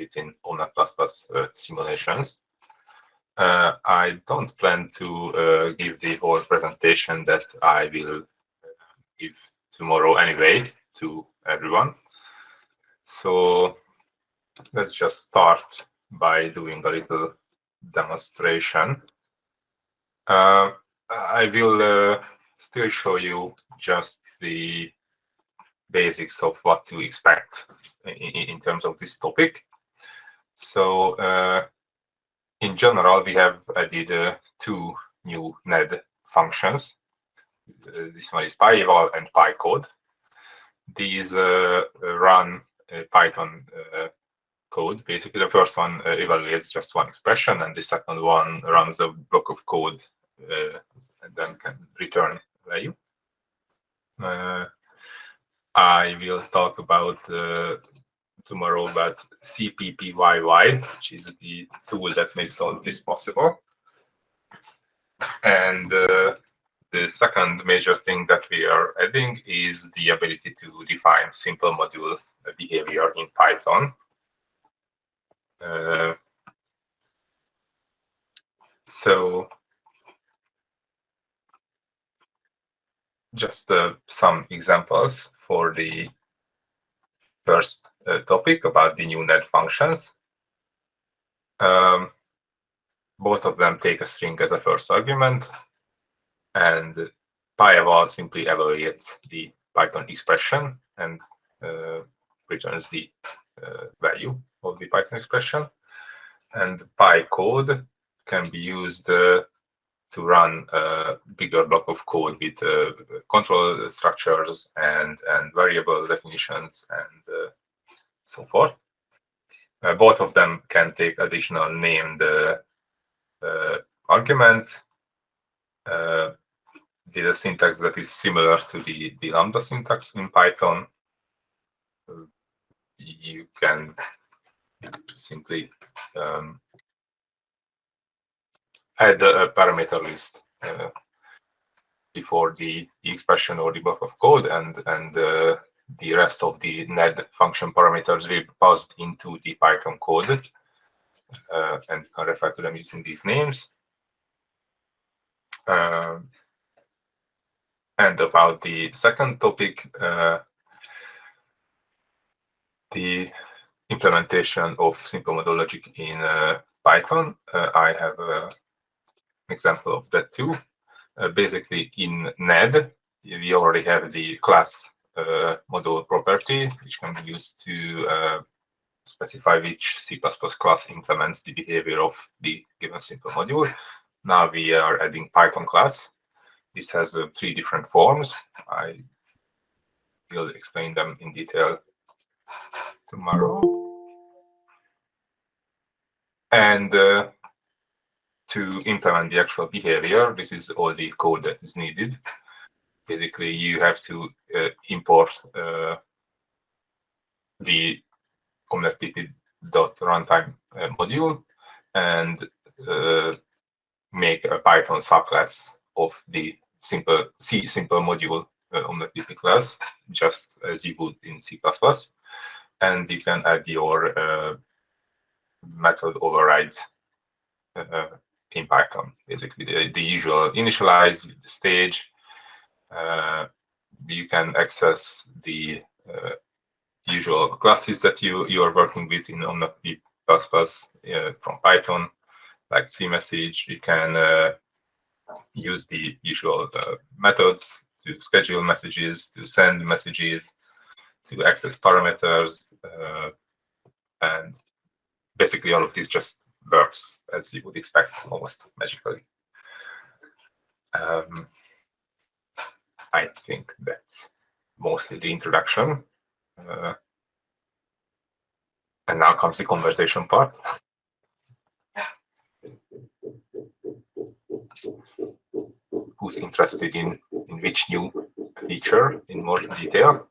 within OMNeT++ uh, simulations. Uh, I don't plan to uh, give the whole presentation that I will give tomorrow anyway to everyone. So let's just start by doing a little demonstration. Uh, I will uh, still show you just the basics of what to expect in, in terms of this topic. So uh, in general, we have added uh, two new NED functions. Uh, this one is PyEval and PyCode. These uh, run Python code. Basically, the first one evaluates just one expression, and the second one runs a block of code and then can return value. Uh, I will talk about uh, tomorrow about CPPYY, which is the tool that makes all this possible. And uh, the second major thing that we are adding is the ability to define simple module behavior in Python. Uh, so just uh, some examples for the first uh, topic about the new NED functions. Um, both of them take a string as a first argument, and PyEval simply evaluates the Python expression and uh, returns the uh, value of the Python expression. And PyCode can be used uh, to run a bigger block of code with uh, control structures and, and variable definitions and uh, so forth. Uh, both of them can take additional named uh, uh, arguments uh, with a syntax that is similar to the, the Lambda syntax in Python. You can simply um, add a parameter list uh, before the, the, expression or the block of code and and uh, the rest of the NED function parameters will be passed into the Python code uh, and you can refer to them using these names. Uh, and about the second topic, uh, the implementation of simple model logic in uh, Python. I have example of that too. Uh, basically, in NED, we already have the class uh, module property, which can be used to uh, specify which C++ class implements the behavior of the given simple module. Now we are adding Python class. This has uh, three different forms. I will explain them in detail tomorrow. And uh, to implement the actual behavior, this is all the code that is needed. Basically, you have to uh, import uh, the omnetpp.runtime uh, module and uh, make a Python subclass of the simple C simple module uh, omnetpp class, just as you would in C++. And you can add your uh, method overrides uh, in Python. Basically, the, the usual initialize stage. Uh, you can access the uh, usual classes that you you are working with in OMNeT uh, from Python, like CMessage. You can uh, use the usual uh, methods to schedule messages, to send messages, to access parameters, uh, and basically all of these just works as you would expect almost magically. Um, I think that's mostly the introduction. Uh, and now comes the conversation part. Who's interested in, in which new feature in more detail?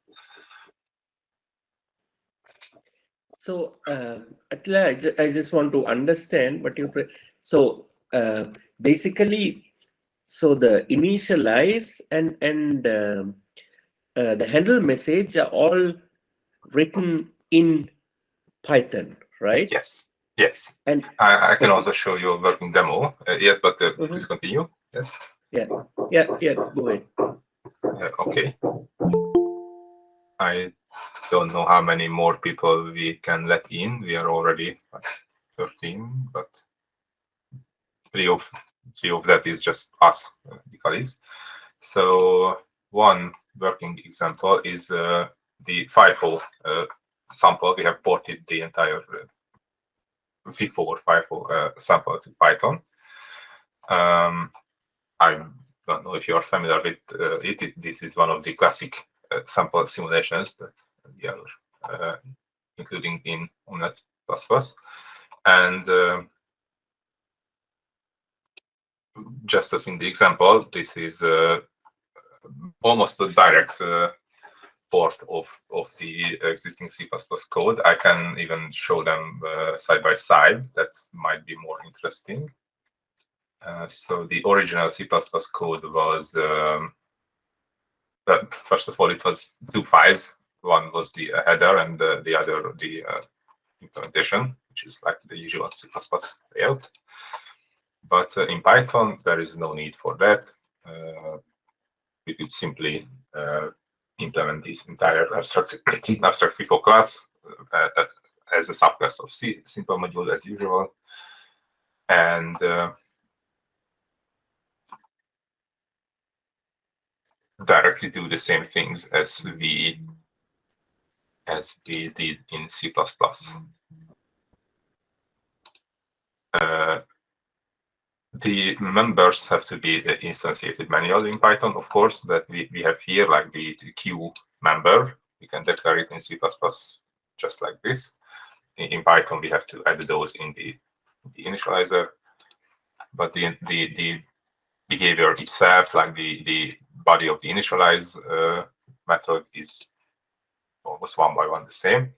So, uh, Attila, I, ju I, just want to understand what you. So, uh, basically, so the initialize and and uh, uh, the handle message are all written in Python, right? Yes. Yes. And I, I can Okay. also show you a working demo. Uh, yes, but uh, Mhm. please continue. Yes. yeah, yeah, go ahead. Uh, okay. I don't know how many more people we can let in. We are already at 13, but three of three of that is just us, uh, the colleagues. So one working example is uh, the FIFO uh, sample. We have ported the entire uh, FIFO or FIFO uh, sample to Python. Um, I don't know if you are familiar with uh, it. it. This is one of the classic uh, sample simulations that are uh, including in OMNeT++. And uh, just as in the example, this is uh, almost a direct port of, of the existing C++ code. I can even show them uh, side by side. That might be more interesting. Uh, so the original C++ code was, um, first of all, it was two files. One was the uh, header and the other the uh, implementation, which is like the usual C++ layout. But uh, in Python, there is no need for that. We could simply implement this entire abstract, abstract FIFO class as a subclass of C, simple module as usual. And uh, directly do the same things as we as we did in C++. Uh, the members have to be uh, instantiated manually in Python, of course, that we, we have here, like the, the queue member. We can declare it in C++ just like this. In, in Python, we have to add those in the, the initializer. But the, the, the behavior itself, like the, the body of the initialize uh, method is almost one by one the same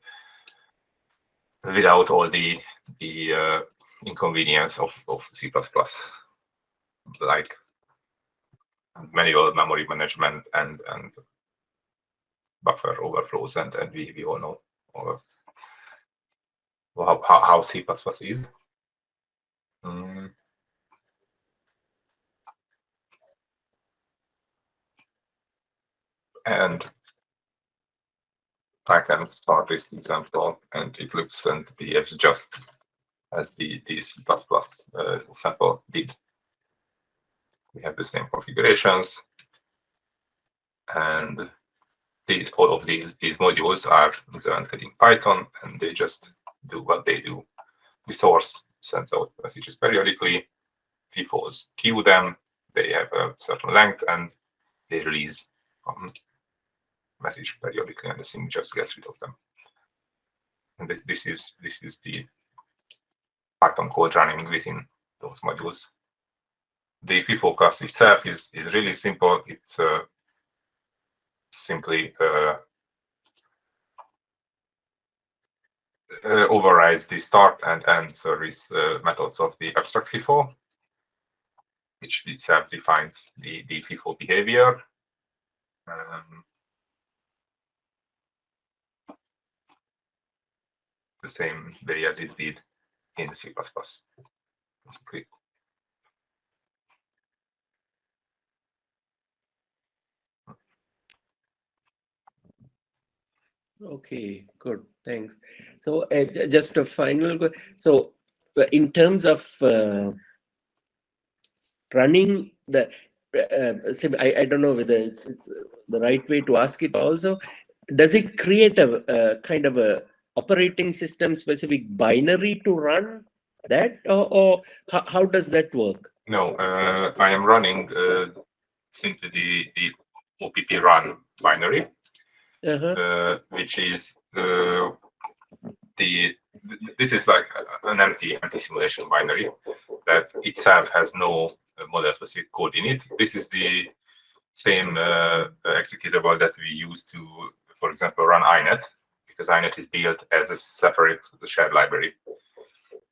without all the, the uh, inconvenience of, of C++, like manual memory management and, and buffer overflows, and, and we, we all know all how, how, how C++ is. Mm. And I can start this example, and it looks and behaves just as the, the C++ uh, sample did. We have the same configurations, and the, all of these, these modules are implemented in Python, and they just do what they do. The source sends out messages periodically, FIFOs queue them, they have a certain length, and they release um, message periodically, and the thing just gets rid of them. And this, this is this is the Python code running within those modules. The FIFO class itself is, is really simple. It uh, simply uh, uh, overrides the start and end service uh, methods of the abstract FIFO, which itself defines the, the FIFO behavior. Um, the same way as it did in C++. Basically. Okay, good. Thanks. So uh, just a final, so uh, in terms of uh, running the, uh, I, I don't know whether it's, it's the right way to ask it also. Does it create a, a kind of a operating system specific binary to run that or, or how, how does that work? No, uh, I am running uh, simply the, the OPP run binary, Uh-huh. uh, which is uh, the this is like an empty empty simulation binary that itself has no model specific code in it. This is the same uh, executable that we use to, for example, run INET INET is built as a separate shared library,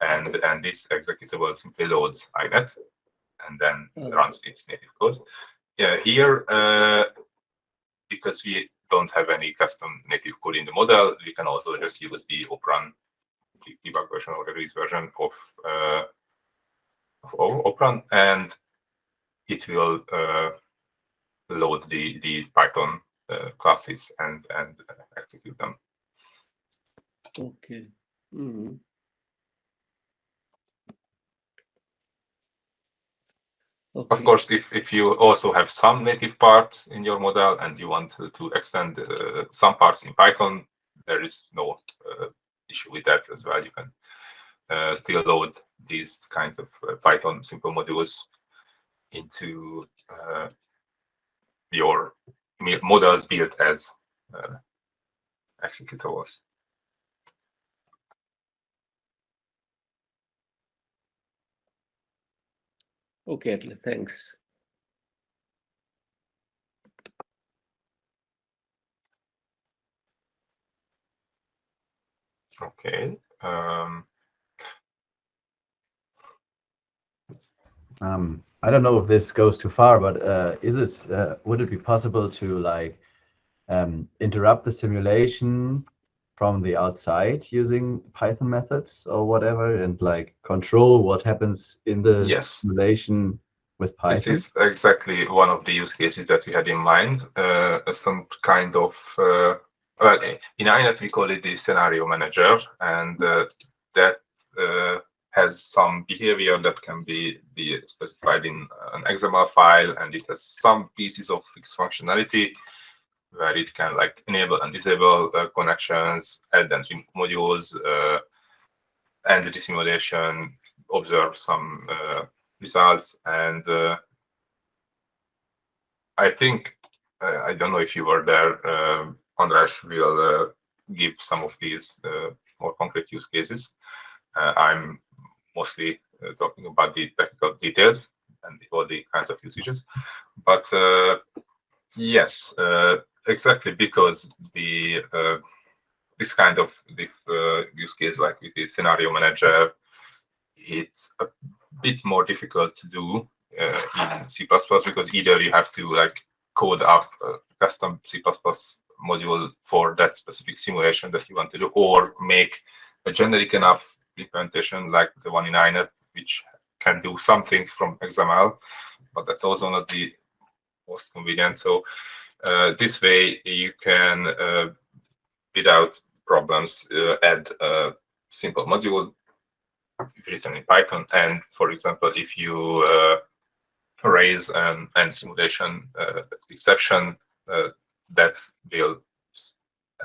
and and this executable simply loads INET and then Oh. runs its native code. Yeah, here uh, because we don't have any custom native code in the model, we can also just use the oprun the debug version or release version of, uh, of O- Opera, and it will uh, load the the Python uh, classes and and execute them. Okay. Mhm. Of course, if if you also have some native parts in your model and you want to, to extend uh, some parts in Python, there is no uh, issue with that as well. You can uh, still load these kinds of uh, Python simple modules into uh, your models built as uh, executables. Okay, Atle, thanks. Okay. Um, Um, I don't know if this goes too far, but uh, is it uh, would it be possible to like um, interrupt the simulation from the outside using Python methods or whatever, and like control what happens in the Yes. simulation with Python? This is exactly one of the use cases that we had in mind. Uh, some kind of uh, well, in INET we call it the scenario manager, and uh, that uh, has some behavior that can be be specified in an XML file, and it has some pieces of fixed functionality where it can like enable and disable uh, connections, add and remove modules, uh, end the simulation, observe some uh, results and uh, I think uh, I don't know if you were there. Uh, András will uh, give some of these more concrete use cases. I'm mostly talking about the technical details and all the kinds of usages. But yes, exactly because the uh, this kind of uh, use case, like with the scenario manager, it's a bit more difficult to do uh, in C++ because either you have to like code up a custom C++ module for that specific simulation that you want to do, or make a generic enough implementation like the one in INET, which can do some things from XML, but that's also not the most convenient. So this way you can, uh, without problems, uh, add a simple module written in Python. And for example, if you uh, raise an end simulation uh, exception, uh, that will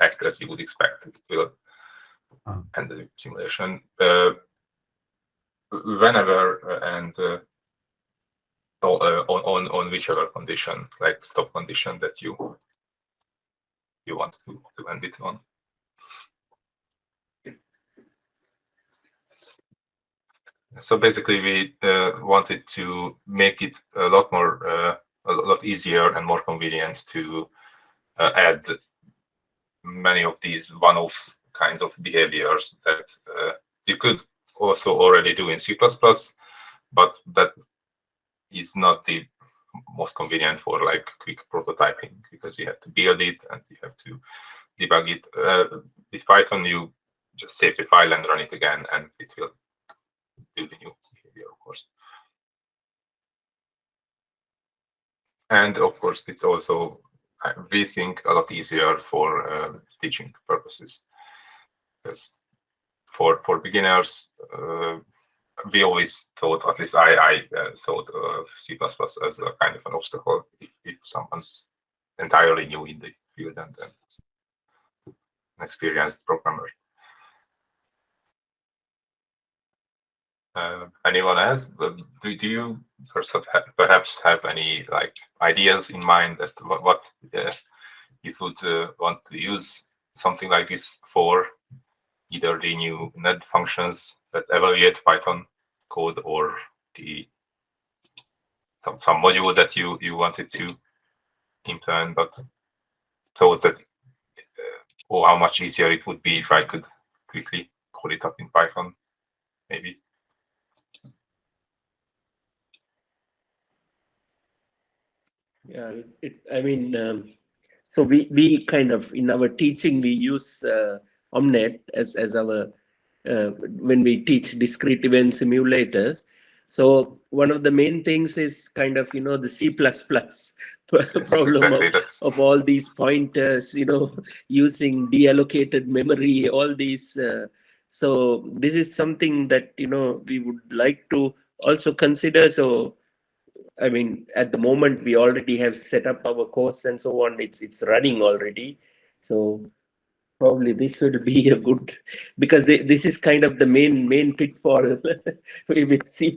act as you would expect. It will end the simulation uh, whenever uh, and uh, on, on on whichever condition, like stop condition that you you want to, to end it on. So basically, we uh, wanted to make it a lot more, uh, a lot easier and more convenient to uh, add many of these one-off kinds of behaviors that uh, you could also already do in C++, but that is not the most convenient for like quick prototyping because you have to build it and you have to debug it. Uh, with Python, you just save the file and run it again, and it will do the new behavior, of course. And of course, it's also, we think, a lot easier for uh, teaching purposes. Because for for beginners, uh, we always thought, at least I, I uh, thought of C++ as a kind of an obstacle if, if someone's entirely new in the field and, and an experienced programmer. Uh, anyone else? Do, do you perhaps have, perhaps have any like ideas in mind that what, what uh, you would uh, want to use something like this for? Either the new NED functions that evaluate Python code or the some, some module that you you wanted to implement, but thought that uh, oh, how much easier it would be if I could quickly call it up in Python, maybe. Yeah, it, it, I mean, um, so we, we kind of, in our teaching, we use uh, Omnet as, as our uh, when we teach discrete event simulators. So one of the main things is kind of you know the C++ problem exactly of, of all these pointers, you know, using deallocated memory, all these. Uh, so this is something that you know we would like to also consider. So I mean, at the moment we already have set up our course and so on. It's it's running already. So probably this would be a good because they, this is kind of the main main pitfall with C++,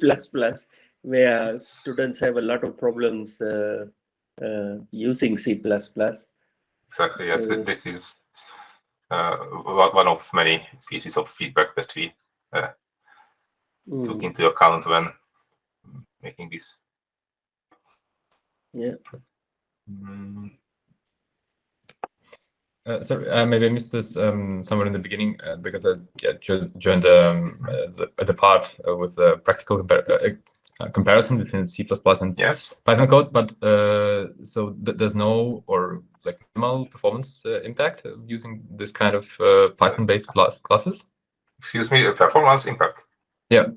where students have a lot of problems uh, uh, using C++. Exactly, yes. This is uh, one of many pieces of feedback that we took Mm, into account when making this. yeah. Mm, Uh, sorry, uh, maybe I missed this um, somewhere in the beginning uh, because I yeah, jo- joined um, uh, the, the part uh, with the practical compar uh, uh, comparison between C++ and Yes, Python code, but uh, so th there's no or like minimal performance uh, impact of using this kind of uh, Python-based class classes. excuse me, performance impact. Yeah.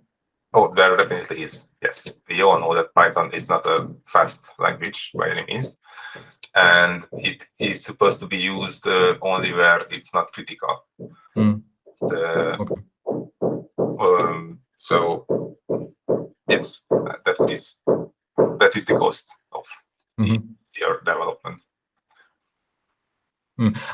Oh, there definitely is. Yes, we all know that Python is not a fast language by any means, and it is supposed to be used uh, only where it's not critical. Mm. Uh, Okay. um, so yes, that- is that is the cost of Mhm. your development.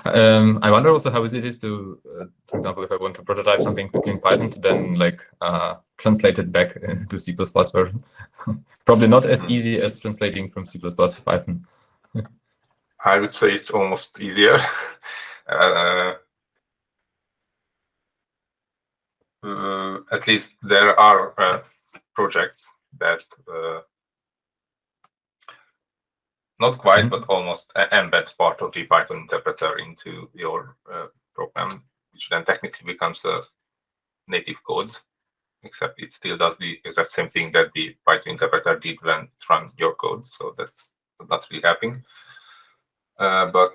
Um, I wonder also how easy it is to, uh, for example, if I want to prototype something quickly in Python to then like uh, translate it back into C++ version. Probably not as Mhm. easy as translating from C++ to Python. I would say it's almost easier. uh, uh, at least there are uh, projects that uh, not quite, Mhm. but almost e- embed part of the Python interpreter into your uh, program, which then technically becomes a native code, except it still does the exact same thing that the Python interpreter did when it ran your code. So that's not really happening. Uh, but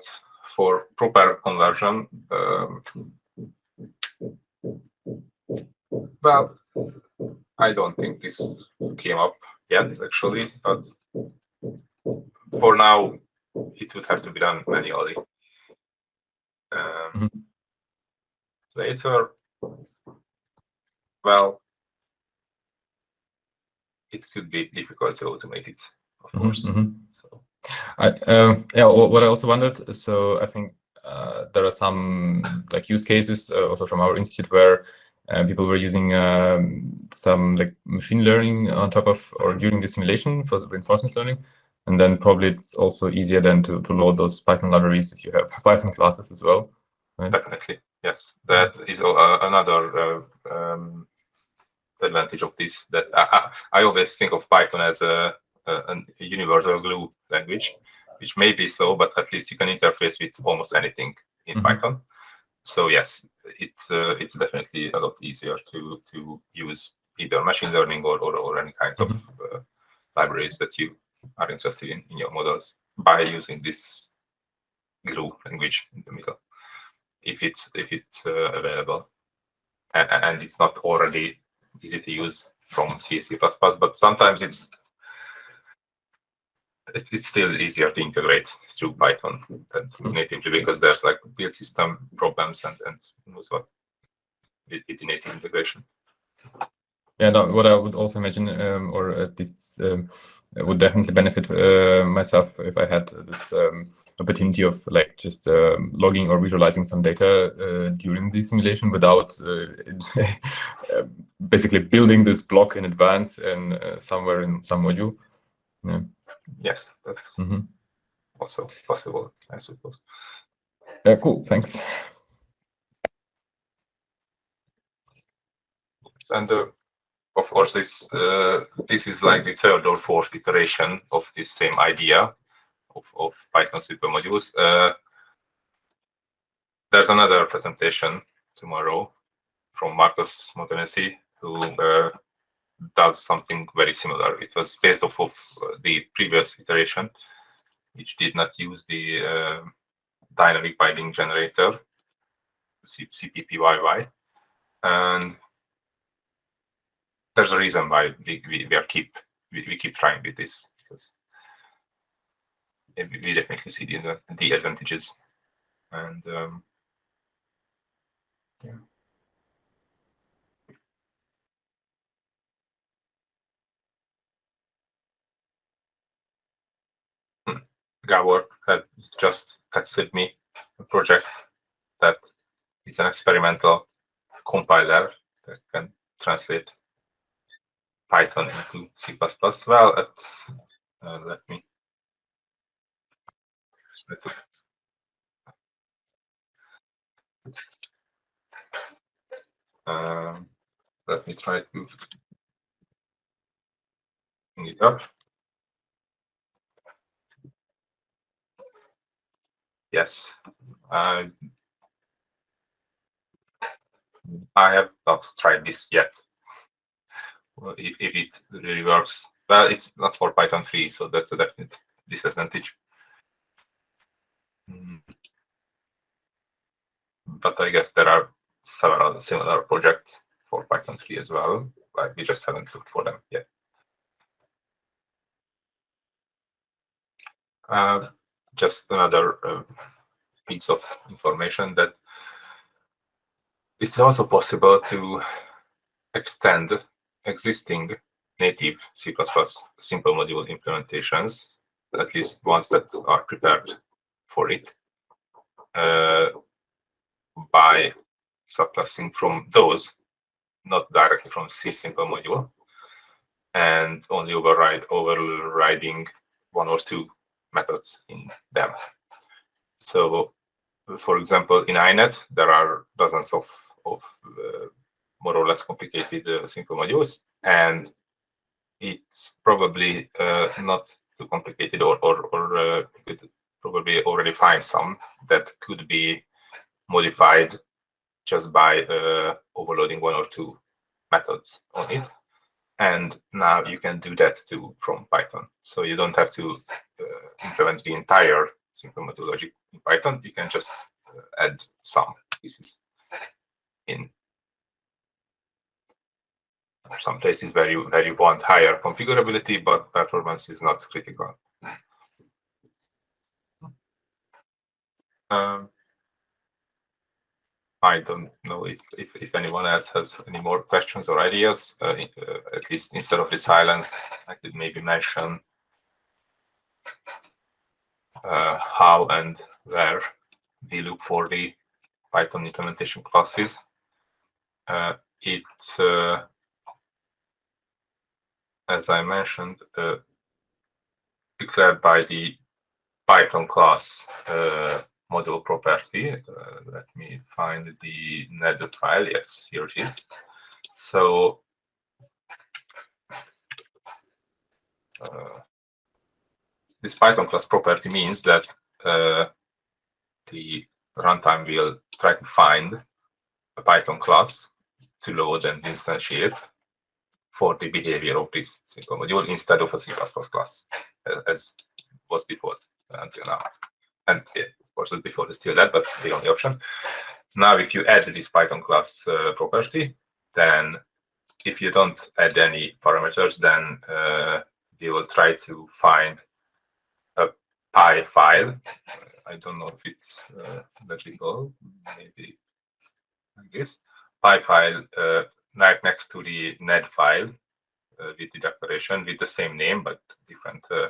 for proper conversion, um, well, I don't think this came up yet, actually, but for now, it would have to be done manually. Um, Mhm. Later, well, it could be difficult to automate it, of Mhm, course. mhm. So, I, um, yeah, what I also wondered, so I think uh, there are some like use cases uh, also from our institute where uh, people were using um, some like machine learning on top of or during the simulation for reinforcement learning. And then probably it's also easier then to, to load those Python libraries if you have Python classes as well. Definitely, yes. That is uh, another uh, um, advantage of this. That I, I always think of Python as a, a, a universal glue language, which may be slow, but at least you can interface with almost anything in Mhm. Python. So yes, it uh, it's definitely a lot easier to to use either machine learning or or, or any kinds of uh, libraries that you are interested in in your models by using this glue language in the middle if it's if it's uh, available and, and it's not already easy to use from C, C++, but sometimes it's it, it's still easier to integrate through Python than through natively because there's like build system problems and and knows what with, with native integration. Yeah, no, what I would also imagine, um, or at least um, would definitely benefit uh, myself if I had this um, opportunity of like just um, logging or visualizing some data uh, during the simulation without uh, uh, basically building this block in advance and uh, somewhere in some module. Yeah. Yes, that's Mhm. also possible, I suppose. Yeah, cool. Thanks. And uh, of course, this uh, this is like the third or fourth iteration of this same idea of, of Python supermodules. Uh, there's another presentation tomorrow from Marcus Montanesi, who uh, does something very similar. It was based off of uh, the previous iteration, which did not use the uh, dynamic binding generator, CPPYY. and there's a reason why we, we, we are keep we, we keep trying with this because we we definitely see the the advantages and um, yeah. Hmm. Gabor had just texted me a project that is an experimental compiler that can translate Python into C++. Well, uh, let me let me- um, let me try to bring it up. Yes, I I have not tried this yet. Well, if, if it really works, well, it's not for Python 3, so that's a definite disadvantage. Mm. But I guess there are several similar projects for Python 3 as well. Like we just haven't looked for them yet. Uh, just another uh, piece of information that it's also possible to extend existing native C++ simple module implementations, at least ones that are prepared for it, uh, by subclassing from those, not directly from C simple module, and only override overriding one or two methods in them. So, for example, in INET, there are dozens of, of uh, more or less complicated uh, simple modules, and it's probably uh, not too complicated, or or, or uh, you could probably already find some that could be modified just by uh, overloading one or two methods on it. And now you can do that too from Python. So you don't have to uh, implement the entire logic in Python. You can just uh, add some pieces in some places where you where you want higher configurability, but performance is not critical. Um, I don't know if, if if anyone else has any more questions or ideas. Uh, uh, at least instead of the silence, I could maybe mention uh, how and where we look for the Python implementation classes. Uh, it's uh, as I mentioned, uh, declared by the Python class uh, module property. Uh, let me find the netted file. Yes, here it is. So this Python class property means that uh, the runtime will try to find a Python class to load and instantiate for the behavior of this simple module instead of a C++ class, as was default until now. And of course, default is still that, but the only option. Now, if you add this Python class uh, property, then if you don't add any parameters, then uh, you will try to find Py file. I don't know if it's uh, legible, maybe I guess. Py file uh, right next to the ned file uh, with the declaration with the same name but different uh,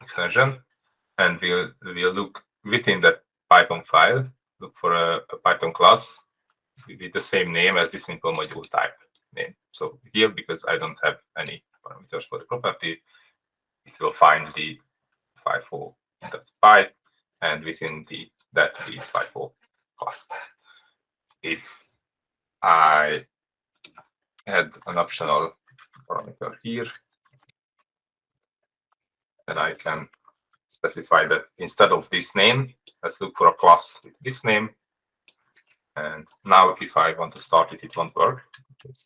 extension and we'll we'll look within that python file look for a, a, python class with the same name as the simple module type name so here because i don't have any parameters for the property it will find the FIFO.py and within the that the FIFO class if i add an optional parameter here. And I can specify that instead of this name, let's look for a class with this name. And now if I want to start it, it won't work. It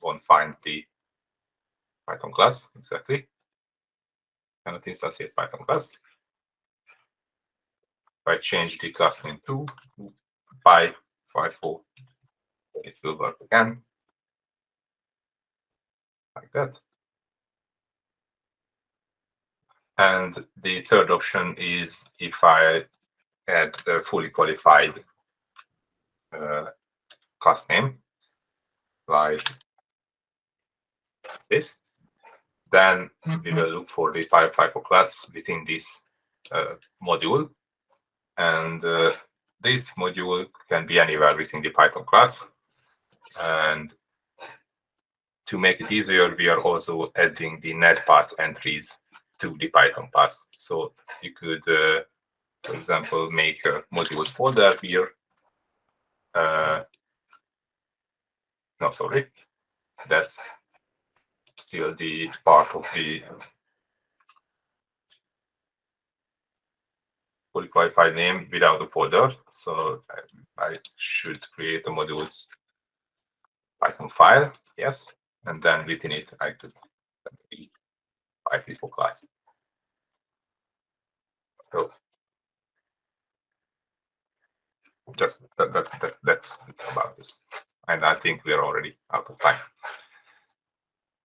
won't find the Python class exactly. Cannot instantiate Python class. If I change the class name to py 54 It will work again. Like that. And the third option is if I add a fully qualified uh, class name, like this, then we will look for the PyFIFO class within this uh, module. And uh, this module can be anywhere within the Python class. And to make it easier, we are also adding the netpath entries to the Python path. So you could, uh, for example, make a modules folder here. Uh, no, sorry, that's still the part of the fully qualified name without a folder. So I, I should create a modules Python file, yes, and then within it I could be PyFIFO class. So just that, that, that that's about this. And I think we are already out of time.